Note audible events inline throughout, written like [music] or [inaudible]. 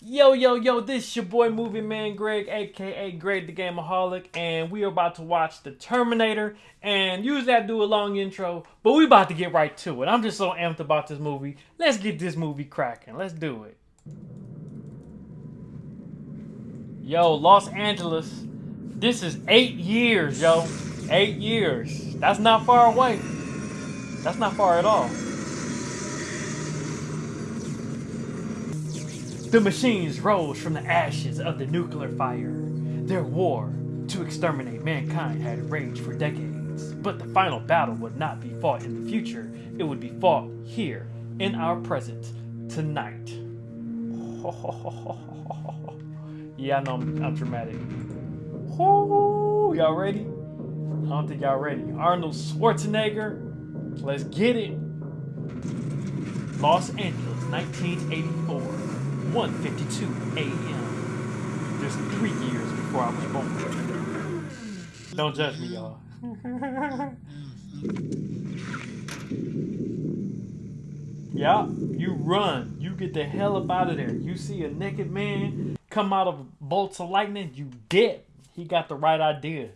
Yo, yo, yo, this is your boy Movie Man Greg, aka Greg the Gameaholic, and we are about to watch The Terminator. And usually I do a long intro, but we about to get right to it. I'm just so amped about this movie. Let's get this movie cracking. Let's do it. Yo, Los Angeles. This is eight years, yo. Eight years. That's not far away. That's not far at all. The machines rose from the ashes of the nuclear fire. Their war to exterminate mankind had raged for decades, but the final battle would not be fought in the future. It would be fought here, in our present, tonight. [laughs] yeah, I know I'm, I'm dramatic. y'all ready? I don't think y'all ready. Arnold Schwarzenegger, let's get it. Los Angeles, 1984. 1.52 a.m. Just three years before I was born. Don't judge me, y'all. [laughs] yeah, you run. You get the hell up out of there. You see a naked man come out of bolts of lightning, you dead. He got the right idea.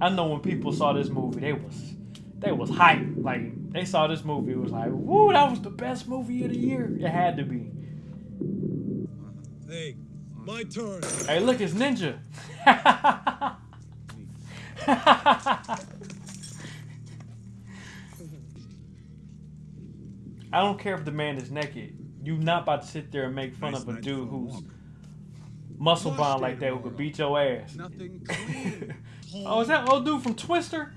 I know when people saw this movie, they was they was hype. Like they saw this movie, it was like, woo, that was the best movie of the year. It had to be. Hey, my turn. Hey, look, it's Ninja. [laughs] I don't care if the man is naked. You not about to sit there and make fun nice of a dude who's muscle bound like that who could beat your ass. [laughs] oh, is that old dude from Twister?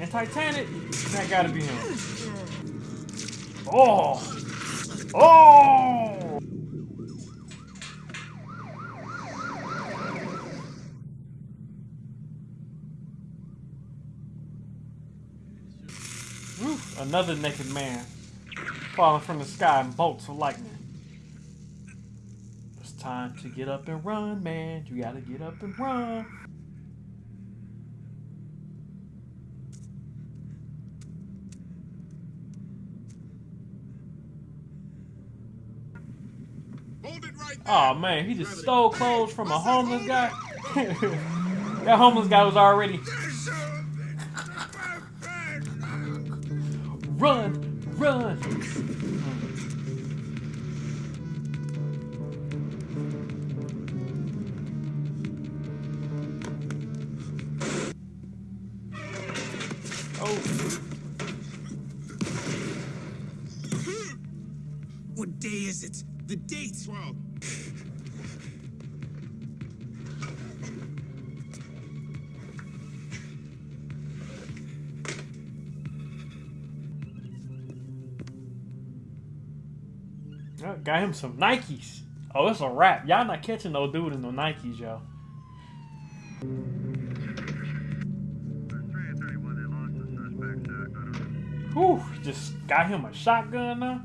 And Titanic? That gotta be him. Oh! Oh! Another naked man falling from the sky in bolts of lightning. It's time to get up and run, man. You gotta get up and run. Oh man, he just stole clothes from a homeless guy. [laughs] that homeless guy was already. Run, run. Got him some Nikes. Oh, it's a wrap. Y'all not catching no dude in no Nikes, yo. Whew, just got him a shotgun now.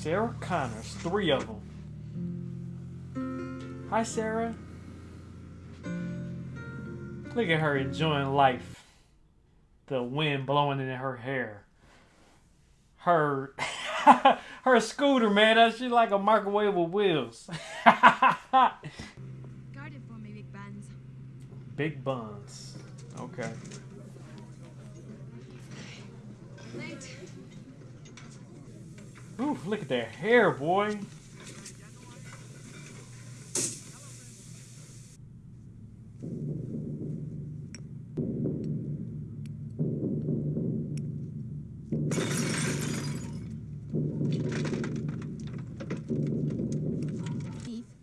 Sarah Connors, three of them. Hi, Sarah. Look at her enjoying life. The wind blowing in her hair. Her [laughs] her scooter, man, that shit like a microwave with wheels. [laughs] Guard it for me, big buns. Big buns. Okay. Late. Ooh, look at that hair, boy.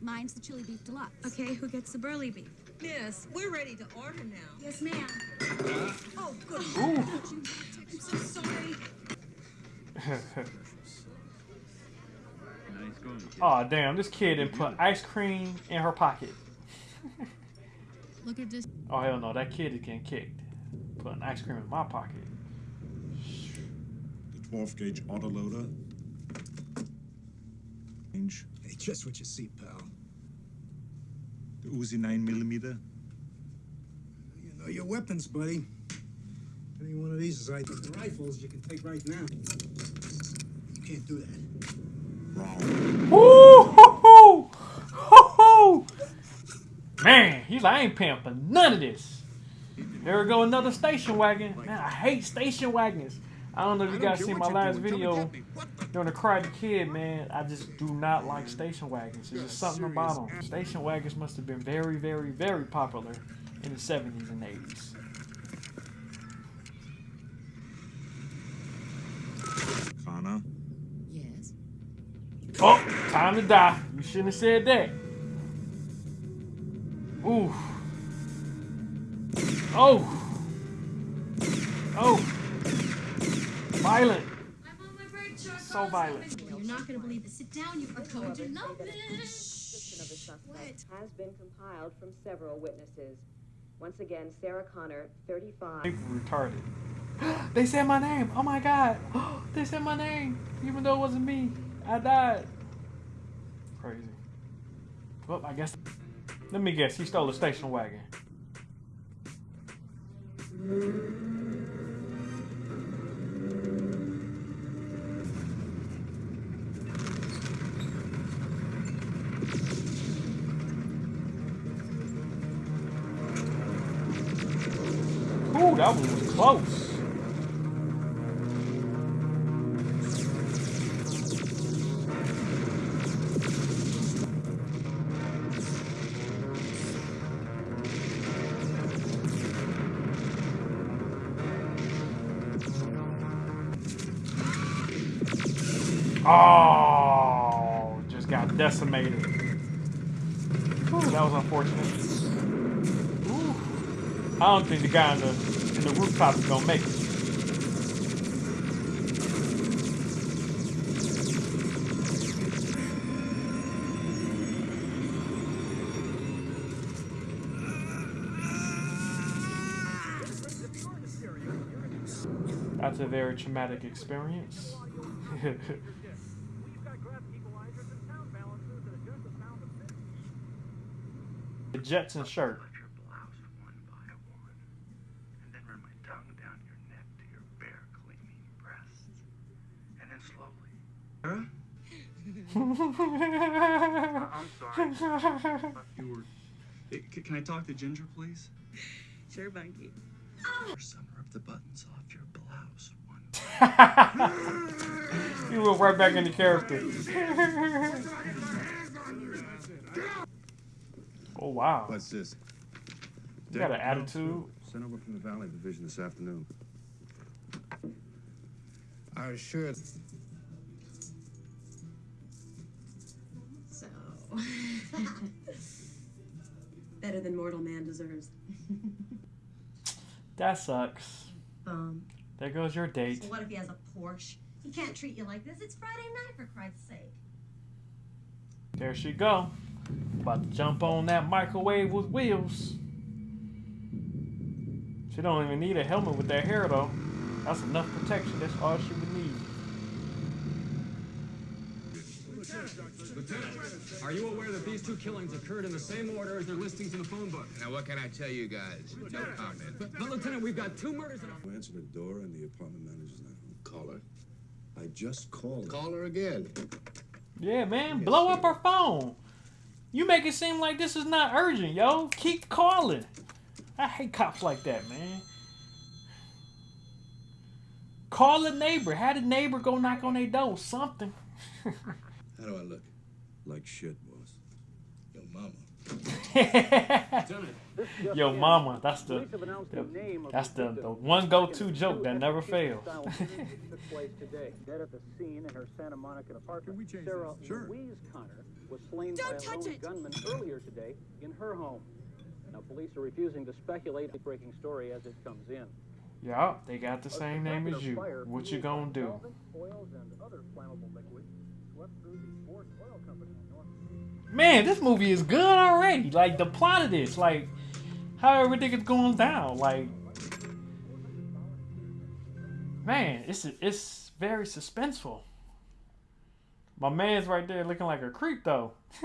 Mine's the chili beef deluxe. Okay, who gets the burly beef? Yes, we're ready to order now. Yes, ma'am. Oh, good. Ooh. I'm so sorry. [laughs] oh damn! This kid didn't put ice cream in her pocket. [laughs] Look at this. Oh hell no! That kid is getting kicked. Putting ice cream in my pocket. The 12 gauge autoloader. Range. Hey, just what you see, pal. The Uzi 9 millimeter. You know your weapons, buddy. Any one of these is like the rifles you can take right now. You can't do that. Woo! Ho, ho! Ho, ho! Man, he's like, I ain't paying for none of this. There we go, another station wagon. Man, I hate station wagons. I don't know if you guys seen my last video during the Karate Kid, man. I just do not like station wagons. There's just something about them. Station wagons must have been very, very, very popular in the 70s and 80s. Connor. Yes. Oh, time to die. You shouldn't have said that. Ooh. Oh. Oh. Violent. I'm on my break, Charles. So violent. You're not gonna believe this. Sit down. You are going to love this. description of the suspect has been compiled from several witnesses. Once again, Sarah Connor, 35. Retarded. [gasps] they said my name. Oh my god. [gasps] they said my name. Even though it wasn't me. I died. Crazy. Well, I guess. Let me guess. He stole a station wagon. Close. Oh, just got decimated. Ooh, that was unfortunate. Ooh. I don't think the guy in the the rooftop is gonna make it. That's a very traumatic experience. [laughs] the Jetson shirt. Let your blouse one by one, and then run my tongue down your neck to your bare, gleaming breasts, and then slowly. I'm sorry. You were. Hey, Can I talk to Ginger, please? Sure, Bunky. Or some rip the buttons off your blouse one. [laughs] you went right back into character. oh wow. What's this? You got an attitude. Sent over from the Valley Division this afternoon. I was sure. it's- [laughs] Better than mortal man deserves. [laughs] That sucks. Bum. There goes your date. So what if he has a Porsche? He can't treat you like this. It's Friday night, for Christ's sake. There she go. About to jump on that microwave with wheels. She don't even need a helmet with that hair though. That's enough protection. That's all she would need. Lieutenant, are you aware that these two killings occurred in the same order as their listings in the phone book? Now, what can I tell you guys? No comment. But, but Lieutenant, we've got two murders in a... Who answered the door and the apartment manager's not home? Call her. I just called her. Call her again. Yeah, man. Blow up her phone. You make it seem like this is not urgent, yo. Keep calling. I hate cops like that, man. Call a neighbor. Had a neighbor go knock on their door. Something. [laughs] How do I look? Like shit, was. Yo, mama. [laughs] Yo, mama, that's the, the that's the, the one go-to joke that never fails. took place today. Dead at the scene in her Santa Monica apartment. Sarah Sure. Louise Connor was slain Don't by a touch lone it! gunman earlier today in her home. Now, police are refusing to speculate the breaking story as it comes in. yeah, they got the same name as you. What you gonna do? Man, this movie is good already. Like the plot of this, like how everything is going down. Like, man, it's it's very suspenseful. My man's right there looking like a creep though. [laughs]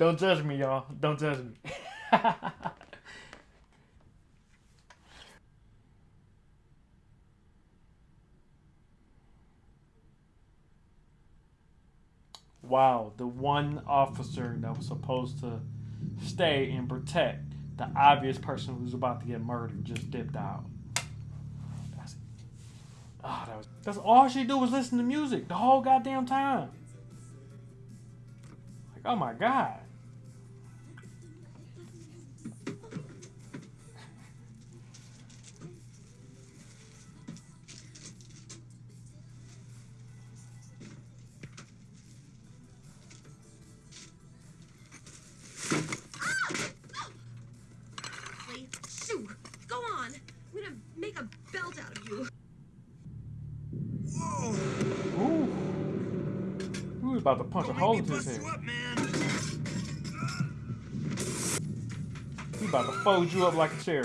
Don't judge me, y'all. Don't judge me. [laughs] wow, the one officer that was supposed to stay and protect the obvious person who's about to get murdered just dipped out. That's, oh, that was, that's all she do was listen to music the whole goddamn time. Like, oh my god. To punch a hole into his head. He about to fold you up like a chair.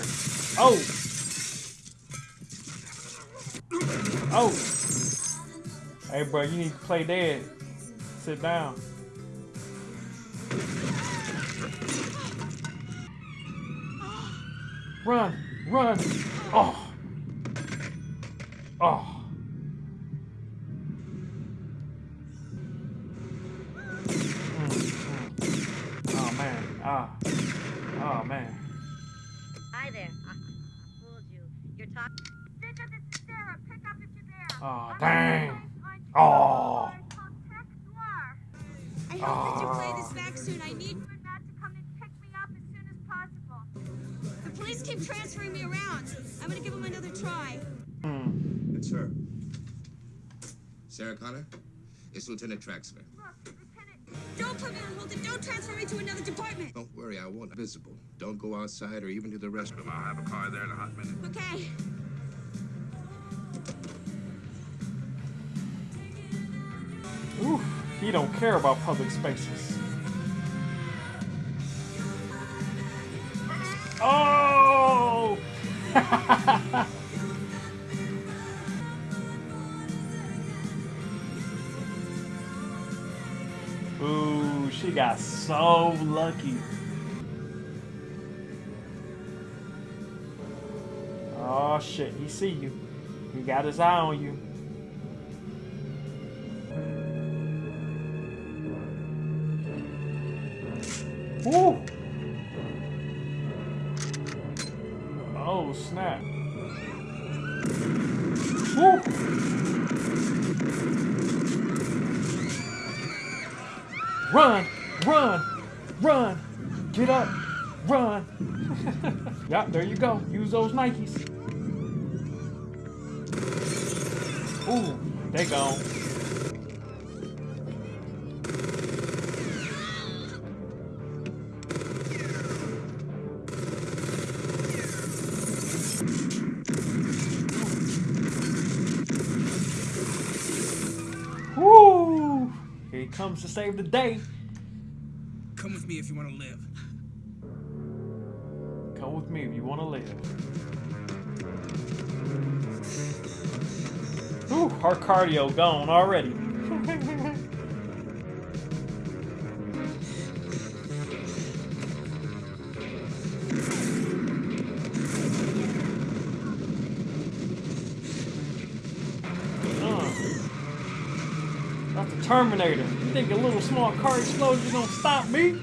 Oh! Oh! Hey, bro, you need to play dead. Sit down. Run! Run! Oh! Oh! It's Lieutenant Traxler. Don't put me on hold and don't transfer me to another department. Don't worry, I won't. Visible. Don't go outside or even to the restroom. I'll have a car there in a hot minute. Okay. Ooh, he don't care about public spaces. Oh! [laughs] she got so lucky. Oh shit, he see you. He got his eye on you. Woo! Run! Run! Run! Get up! Run! [laughs] yep, there you go. Use those Nikes. Ooh, they gone. Save the day. Come with me if you want to live. Come with me if you want to live. Ooh, our cardio gone already. Terminator. You think a little small car explosion gonna stop me?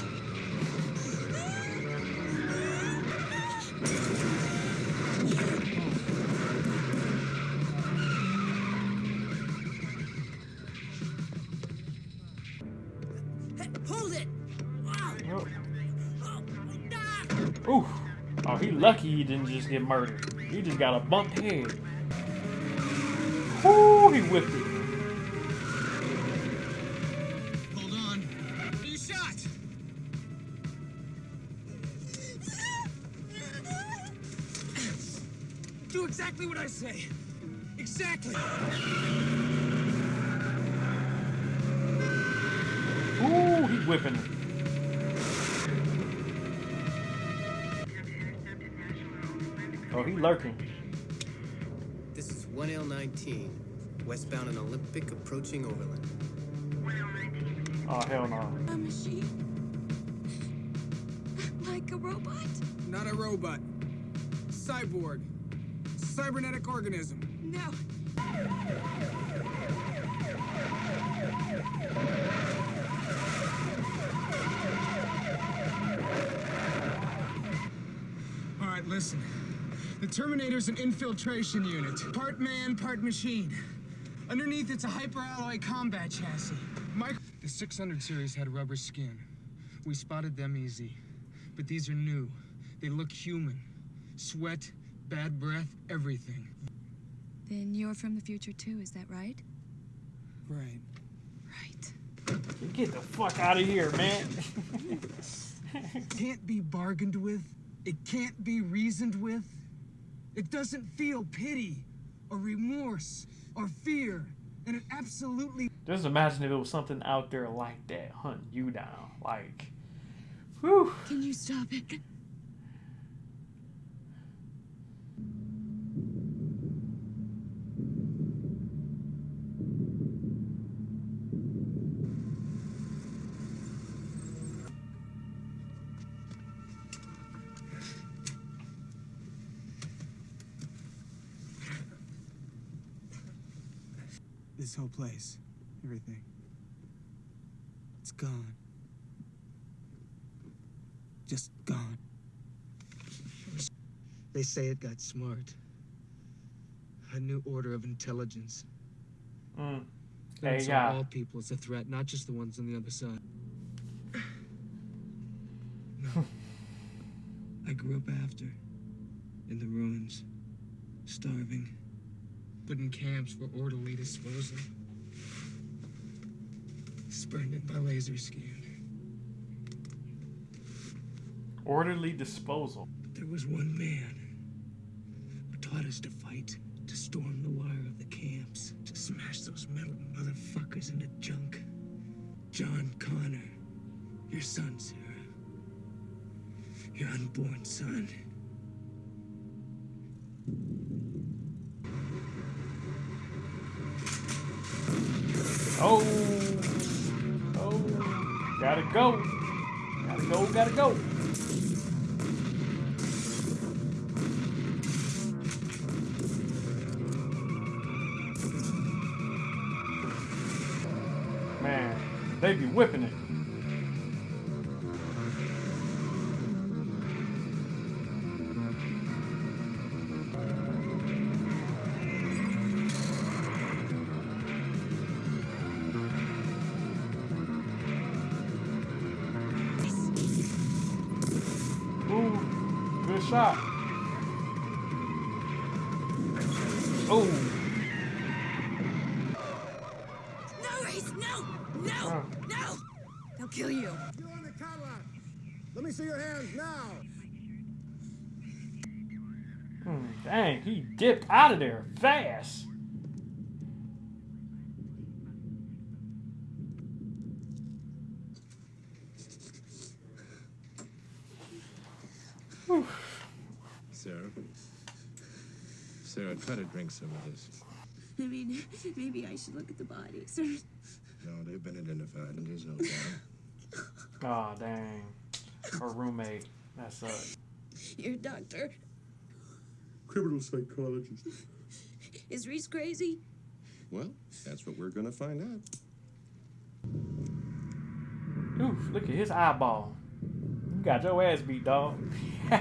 Hold it. Ooh. Oh, he lucky he didn't just get murdered. He just got a bumped head. Ooh, he whipped it. Exactly what I say. Exactly. Ooh, he whipping. Oh, he lurking. This is 1L19, westbound and Olympic approaching Overland. Oh hell no. A machine? Like a robot? Not a robot. Cyborg. Cybernetic organism. No. All right, listen. The Terminator's an infiltration unit. Part man, part machine. Underneath, it's a hyperalloy combat chassis. Mike, the 600 series had rubber skin. We spotted them easy. But these are new. They look human. Sweat, bad breath, everything. Then you're from the future too, is that right? Right. Right. Get the fuck out of here, man. can't be bargained with. It can't be reasoned with. It doesn't feel pity or remorse or fear. And it absolutely Just imagine if it was something out there like that hunting you down. Like, whew. Can you stop it? Place, everything. It's gone. Just gone. They say it got smart. A new order of intelligence. Mm. Saw yeah. all people as a threat, not just the ones on the other side. [sighs] No. I grew up after, in the ruins, starving, put in camps for orderly disposal, spurned by laser scan. Orderly disposal. But There was one man who taught us to fight, to storm the wire of the camps, to smash those metal motherfuckers into junk. John Connor, your son, Sarah. Your unborn son. Oh. Go. Gotta go, gotta go. Man, they be whipping it. Shot. Oh, No, Reese, no! No! No! They'll kill you. You on the Cadillac. Let me see your hands now. Hmm, dang, he dipped out of there fast. Sarah. Sarah, try to drink some of this. I mean, maybe I should look at the bodies. No, they've been identified, and there's no doubt. [laughs] Oh, dang. Her roommate. That sucks. Your doctor. Criminal psychologist. Is Reese crazy? Well, that's what we're gonna find out. Oof, look at his eyeball. You got your ass beat, dog. [laughs]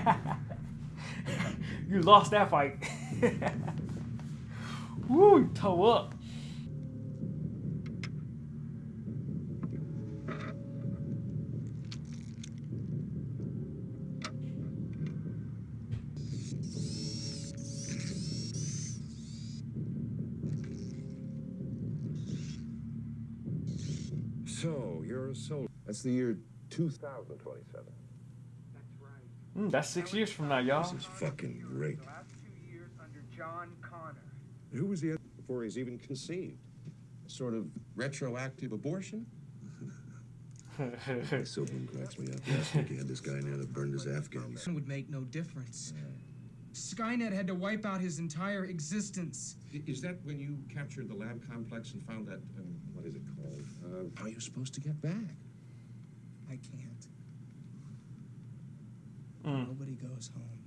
you lost that fight. [laughs] [laughs] Woo, toe up. So, you're a soldier. That's the year 2027. That's Mm, that's six years from now, y'all. This is fucking great. John Connor. Who was he before he's even conceived? Sort of retroactive abortion? [laughs] Silverman cracks me up. [laughs] Last week he had this guy in there that burned his Afghans. would make no difference. Skynet had to wipe out his entire existence. Is that when you captured the lab complex and found that, um, what is it called? Uh, how are you supposed to get back? I can't. Mm. Nobody goes home.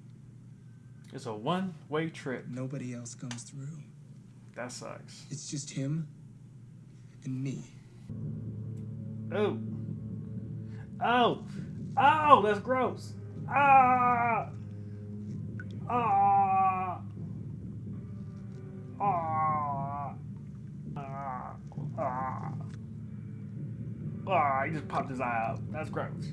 It's a one-way trip. Nobody else comes through. That sucks. It's just him and me. Oh. Oh. Oh, that's gross. Ah. Ah. Ah. Ah. Ah. Ah, he just popped his eye out. That's gross.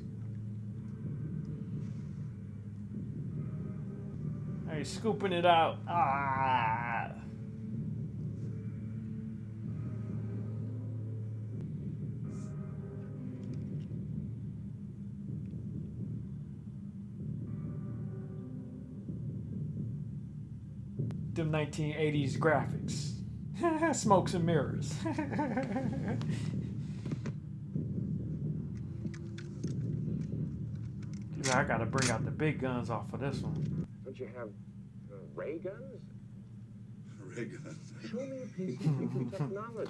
He's scooping it out. Ah. them 1980s graphics. [laughs] Smokes and mirrors. [laughs] I gotta bring out the big guns off of this one. Don't you have ray guns? Ray gun. Show me a piece of future [laughs] technology.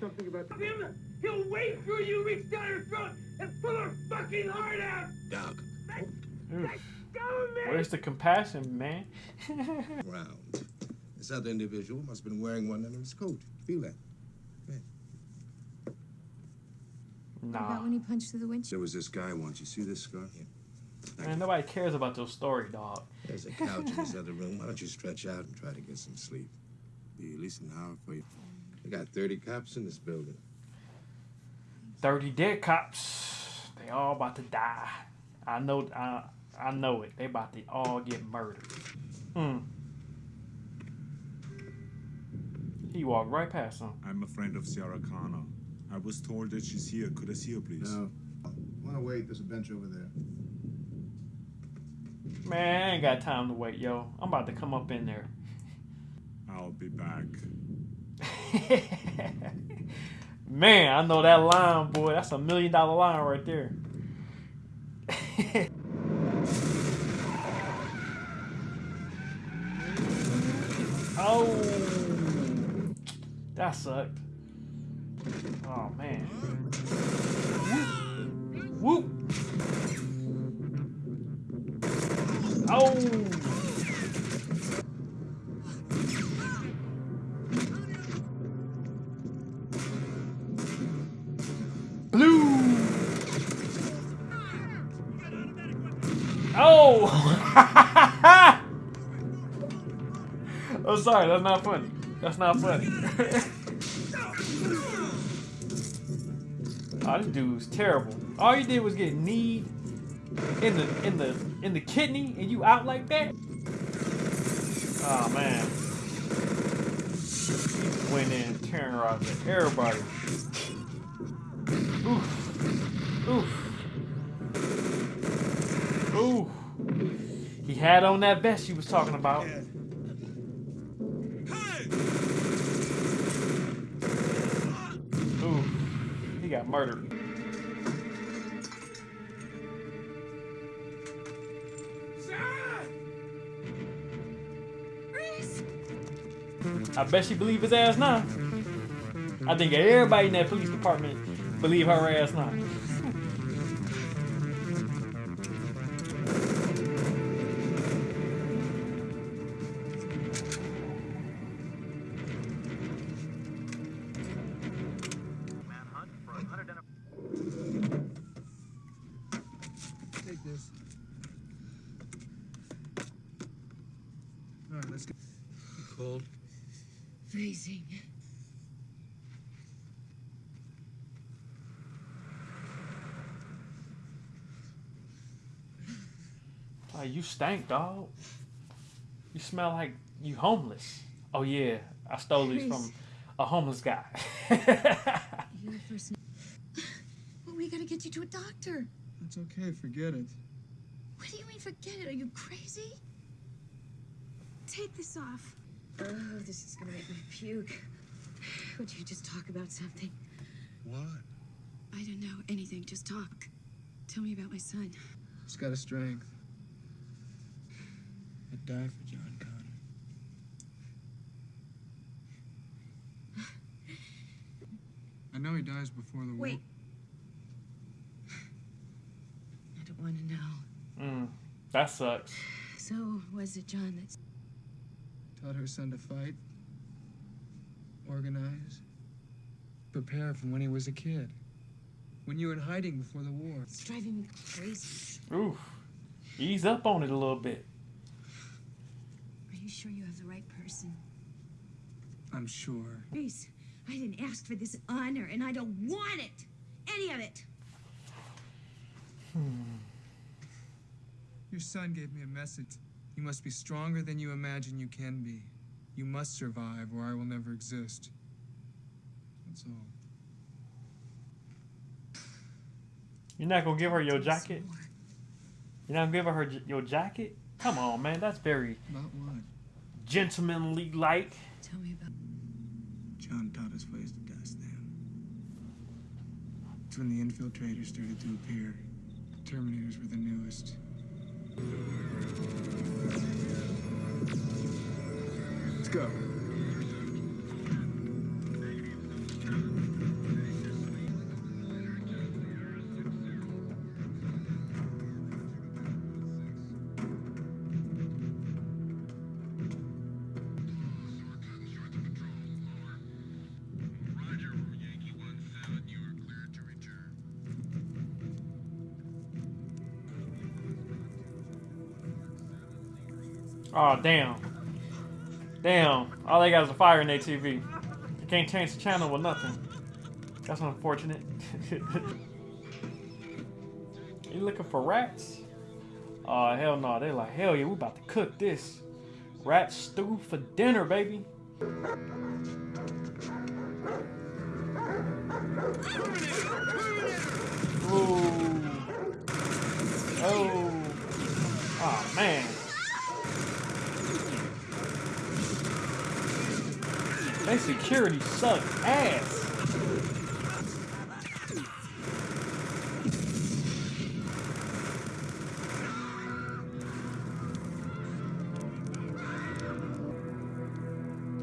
Something about him. He'll wait for you, reach down her throat, and pull her fucking heart out. Doug. Oof. Government. Where's the compassion, man? [laughs] Round. This other individual must have been wearing one under his coat. Feel that? What about when he punched through the windshield? There was this guy once. You see this scar? Man, nobody cares about your story, dog. There's a couch in this other room. Why don't you stretch out and try to get some sleep? Be at least an hour for you. We got 30 cops in this building. 30 dead cops. They all about to die. I know I, I know it. They about to all get murdered. Hmm. He walked right past them. I'm a friend of Sarah Connor. I was told that she's here. Could I see her, please? No. I Wanna wait? There's a bench over there. Man, I ain't got time to wait, yo. I'm about to come up in there. I'll be back. [laughs] Man, I know that line, boy. That's a million dollar line right there. [laughs] oh, that sucked. Oh man. Whoop. Oh. Blue. Oh. [laughs] oh, sorry. That's not funny. That's not funny. [laughs] oh, this dude's terrible. All you did was get kneed in the in the in the kidney, and you out like that. Oh man. He went in terrorizing everybody. Oof. Oof. Ooh. He had on that vest you was talking about. Ooh. He got murdered. I bet she believe his ass now. I think everybody in that police department believe her ass now. You stank, dog. You smell like you homeless. Oh yeah, I stole these from a homeless guy. [laughs] You're the first. Well, we gotta get you to a doctor. It's okay, forget it. What do you mean, forget it? Are you crazy? Take this off. Oh, this is gonna make me puke. Would you just talk about something? What? I don't know anything. Just talk. Tell me about my son. He's got a strength. I'd die for John Connor. I know he dies before the war. Wait. I don't want to know. Mm, that sucks. So, was it John that Taught her son to fight, organize, prepare from when he was a kid. When you were in hiding before the war. It's driving me crazy. Oof. Ease up on it a little bit. Are you sure you have the right person? I'm sure. Reese, I didn't ask for this honor, and I don't want it. Any of it. Hmm. Your son gave me a message. You must be stronger than you imagine you can be. You must survive, or I will never exist. That's all. You're not gonna give her your jacket? You're not gonna give her, her your jacket? Come on, man. That's very About what? Gentlemanly like. Tell me about. John taught us ways to dust them. It's when the infiltrators started to appear. The Terminators were the newest. Let's go. Oh, damn. Damn. All they got is a fire in their TV. You can't change the channel with nothing. That's unfortunate. [laughs] you looking for rats? Oh, hell no. They're like, hell yeah, we about to cook this. Rat stew for dinner, baby. They security suck ass.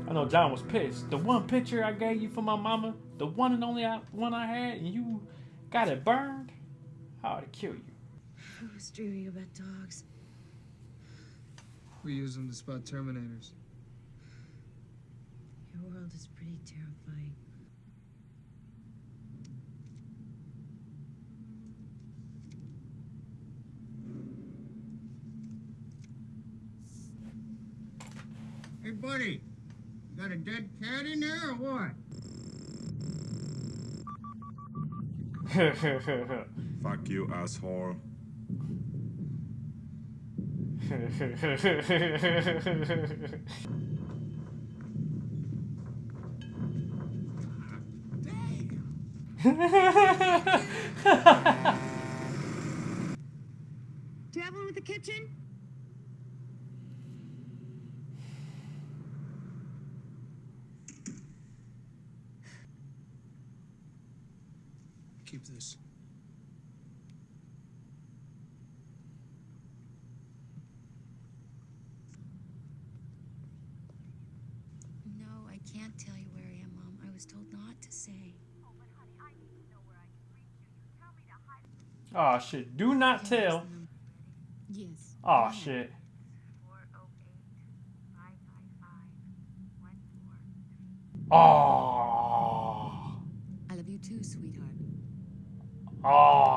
I know John was pissed. The one picture I gave you for my mama, the one and only I, one I had, and you got it burned, I ought to kill you. I was dreaming about dogs. We use them to spot Terminators. Your world is pretty terrifying. Hey, buddy, you got a dead cat in there or what? [laughs] Fuck you, asshole. [laughs] [laughs] Do you have one with the kitchen? Keep this. No, I can't tell you where I am, Mom. I was told not to say. Oh shit. Do not tell. Yes. Oh shit. Oh. I love you too, sweetheart. Oh.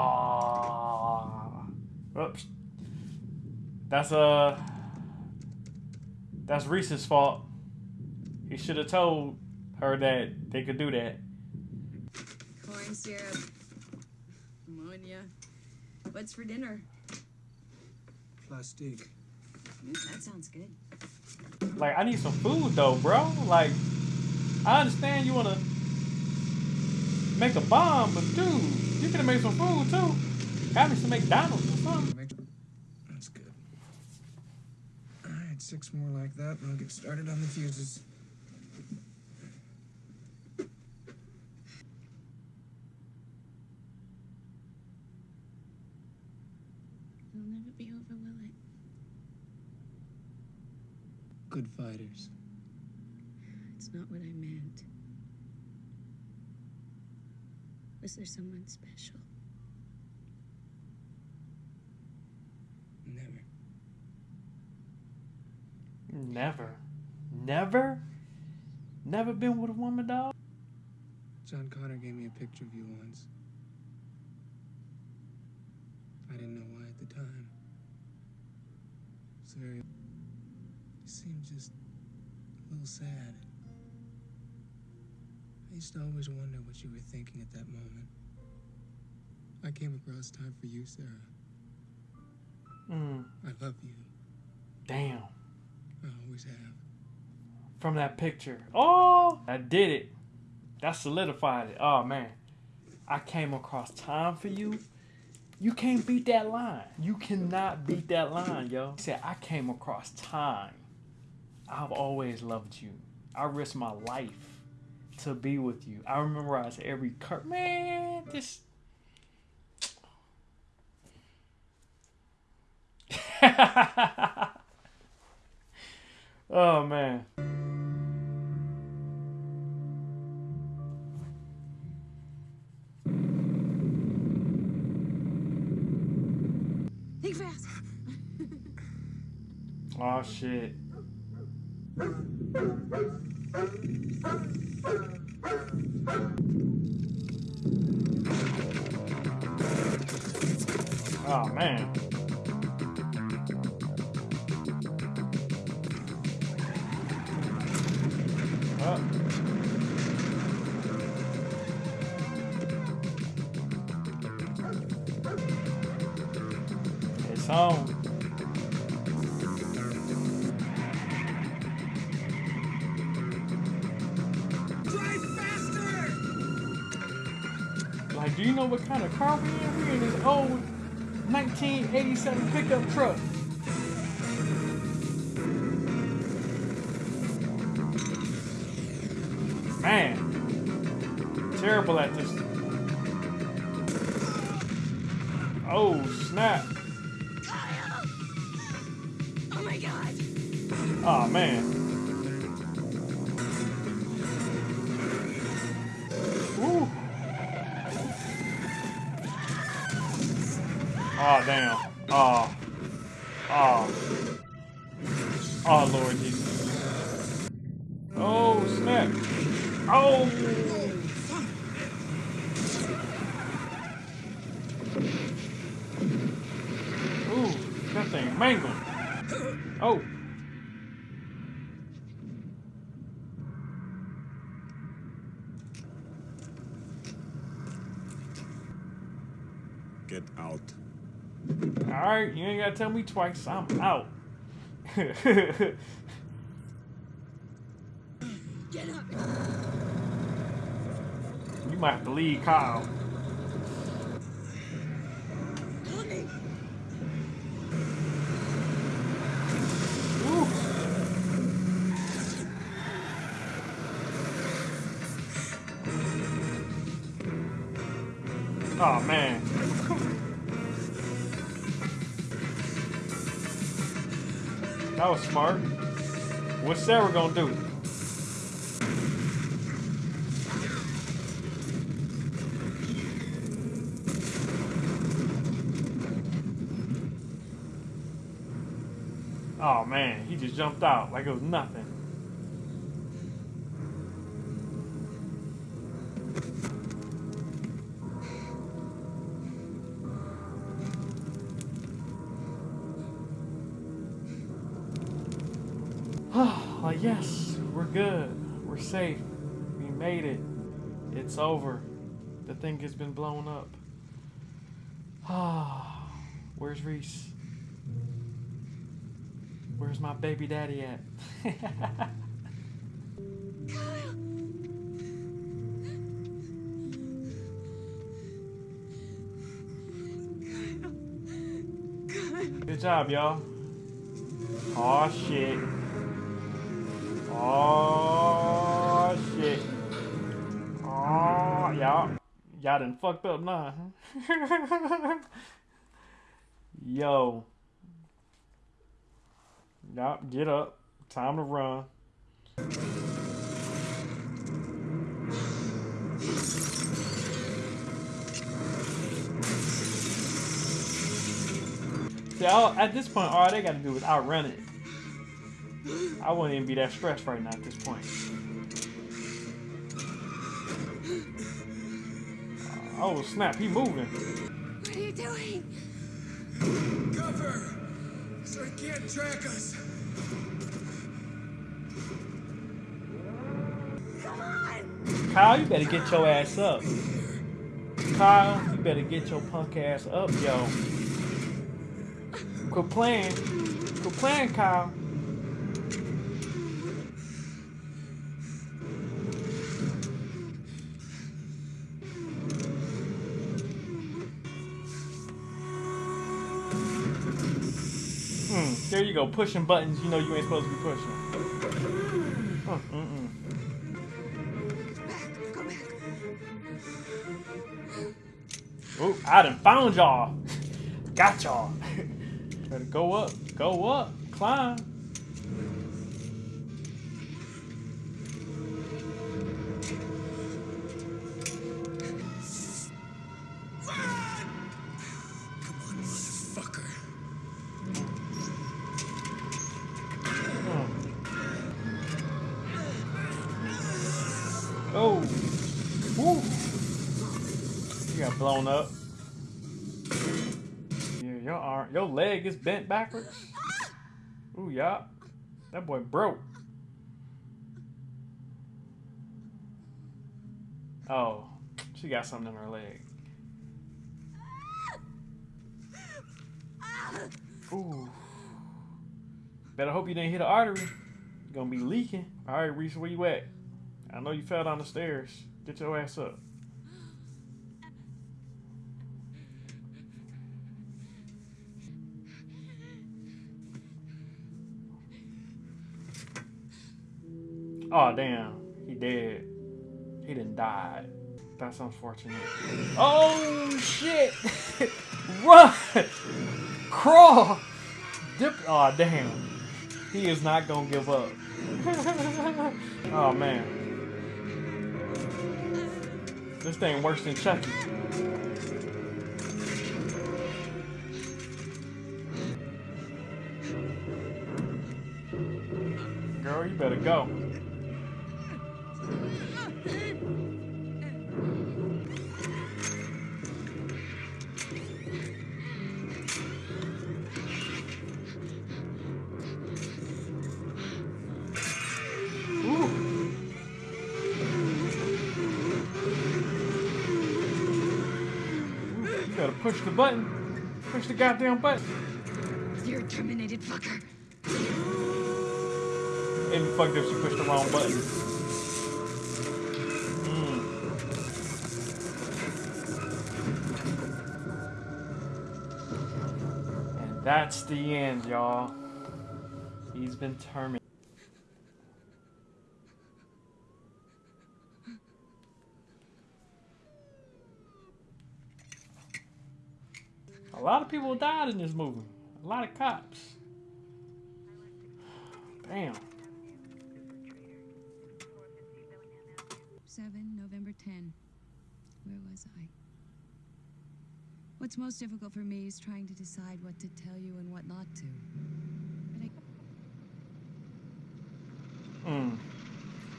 Oops. That's uh That's Reese's fault. He should have told her that they could do that. Corn syrup. Ammonia. What's for dinner? Plastique. Mm, that sounds good. Like I need some food though, bro. Like I understand you wanna make a bomb, but dude, you could have made some food too. Got me some McDonald's or something. That's good. All right, six more like that, and I'll get started on the fuses. It'll never be over, will it? good fighters. It's not what I meant. Was there someone special? Never. Never. Never? Never been with a woman, dog? John Connor gave me a picture of you once. I didn't know why at the time. It's very. You seemed just a little sad. I used to always wonder what you were thinking at that moment. I came across time for you, Sarah. Mm. I love you. Damn. I always have. From that picture. Oh, I did it. That solidified it. Oh, man. I came across time for you. You can't beat that line. You cannot beat that line, yo. He said, I came across time. I've always loved you. I risked my life to be with you. I memorize every cur man, this [laughs] Oh man. Oh shit. Oh man. 1987 pickup truck. Man, terrible at this. Oh, snap. Oh my god. Oh, man. Woo. Oh, damn. Oh. Oh. Oh, Lord Jesus. Oh, snap. Oh. Ooh, that thing mangled. Oh. Get out. Alright, you ain't gotta tell me twice. I'm out. Get [laughs] up. You might have to leave Kyle. Oh man. That was smart. What's Sarah gonna do? Oh man, he just jumped out like it was nothing. Yes, we're good. We're safe. We made it. It's over. The thing has been blown up. Ah, [sighs] where's Reese? Where's my baby daddy at? [laughs] Kyle. Kyle. Good job, y'all. Oh shit. Oh shit. Oh y'all. Y'all done fucked up now. huh? [laughs] Yo. Yup, get up. Time to run. See, at this point, all they got to do is outrun it. I wouldn't even be that stressed right now at this point. Uh, oh snap, he moving. What are you doing? Cover! So he can't track us. Come on! Kyle, you better get your ass up. Kyle, you better get your punk ass up, yo. Quit playing. Quit playing, Kyle. There you go, pushing buttons you know you ain't supposed to be pushing. Uh, mm-mm. Oh, I done found y'all. [laughs] Got y'all. [laughs] Better go up, go up, climb. Oh. Woo. You got blown up. Yeah, your arm, your leg is bent backwards. Ooh, yeah. That boy broke. Oh, she got something in her leg. Ooh. Better hope you didn't hit an artery. You're gonna be leaking. All right, Reese, where you at? I know you fell down the stairs. Get your ass up. Oh damn, he dead. He didn't die. That's unfortunate. Oh shit! [laughs] Run! Crawl! Dip. Oh damn. He is not gonna give up. [laughs] oh man. This thing worse than Chucky. Girl, you better go. Push the button. Push the goddamn button. You're a terminated fucker. Be fucked if she pushed the wrong button. Mm. And that's the end, y'all. He's been terminated. A lot of people died in this movie. A lot of cops. Damn. 7, November 10. Where was I? What's most difficult for me is trying to decide what to tell you and what not to. But I Mm.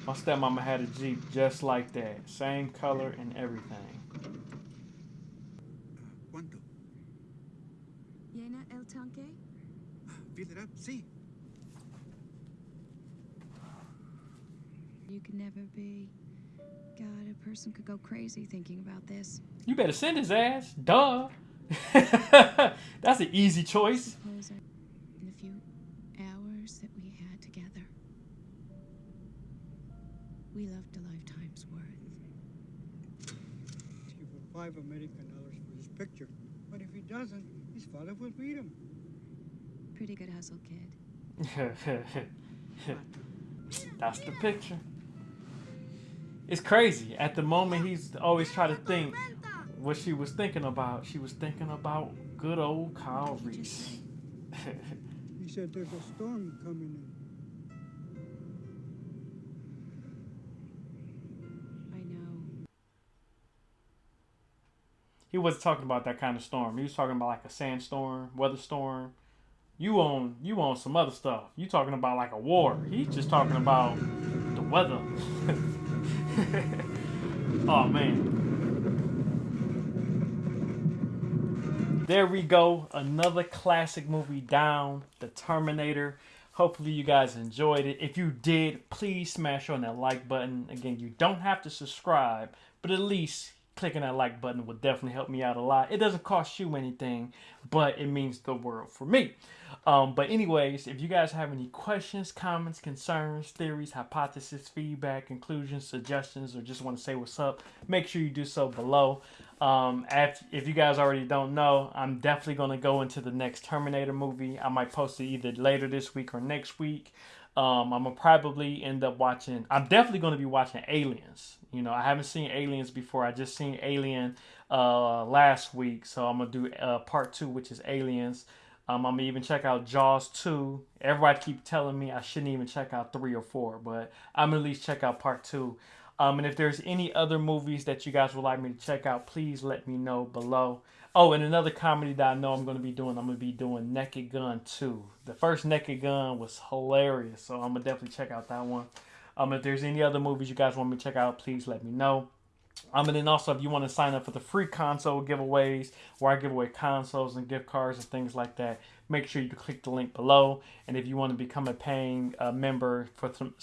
My stepmama had a Jeep just like that. Same color and everything. ¿Cuánto? Llena el tanque? Fill it up, see. You can never be. God, a person could go crazy thinking about this. You better send his ass. Duh. [laughs] That's an easy choice. Suppose I- in the few hours that we had together, we loved a lifetime's worth. He will five American dollars for his picture. But if he doesn't, his father will beat him. Pretty good hustle, kid. [laughs] That's the picture. It's crazy. At the moment, he's always trying to think what she was thinking about. She was thinking about good old Kyle Reese. [laughs] He said there's a storm coming in. He wasn't talking about that kind of storm. He was talking about like a sandstorm, weather storm. You on you on some other stuff. You talking about like a war. He's just talking about the weather. [laughs] oh man. There we go. Another classic movie down. The Terminator. Hopefully you guys enjoyed it. If you did, please smash on that like button. Again, you don't have to subscribe, but at least clicking that like button would definitely help me out a lot. It doesn't cost you anything, but it means the world for me. Um, but anyways, if you guys have any questions, comments, concerns, theories, hypotheses, feedback, conclusions, suggestions, or just want to say what's up, make sure you do so below. Um, if, if you guys already don't know, I'm definitely going to go into the next Terminator movie. I might post it either later this week or next week. Um, I'm gonna probably end up watching. I'm definitely gonna be watching Aliens. You know, I haven't seen Aliens before. I just seen Alien uh, last week, so I'm gonna do uh, part two, which is Aliens. Um, I'm gonna even check out Jaws 2. Everybody keep telling me I shouldn't even check out three or four, but I'm gonna at least check out part two. Um, and if there's any other movies that you guys would like me to check out, please let me know below. Oh, and another comedy that I know I'm going to be doing, I'm going to be doing Naked Gun 2. The first Naked Gun was hilarious, so I'm going to definitely check out that one. Um, if there's any other movies you guys want me to check out, please let me know. Um, and then also, if you want to sign up for the free console giveaways, where I give away consoles and gift cards and things like that, make sure you click the link below. And if you want to become a paying uh, member for some,